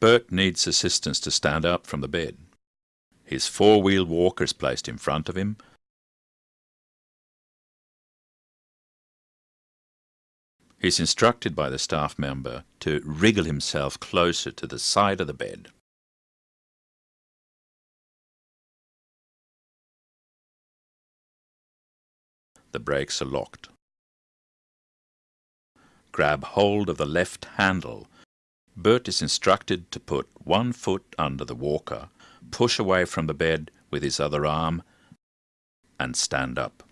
Bert needs assistance to stand up from the bed. His four-wheel walker is placed in front of him. He's instructed by the staff member to wriggle himself closer to the side of the bed. The brakes are locked. Grab hold of the left handle. Bert is instructed to put one foot under the walker, push away from the bed with his other arm, and stand up.